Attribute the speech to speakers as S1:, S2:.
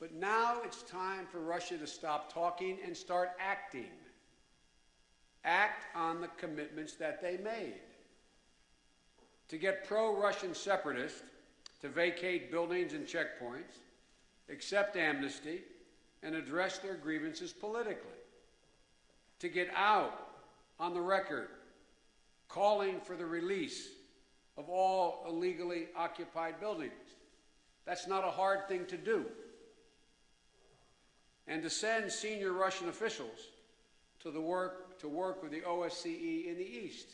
S1: But now it's time for Russia to stop talking and start acting. Act on the commitments that they made. To get pro Russian separatists to vacate buildings and checkpoints, accept amnesty, and address their grievances politically. To get out on the record calling for the release of all illegally occupied buildings. That's not a hard thing to do. And to send senior Russian officials to the work to work with the OSCE in the East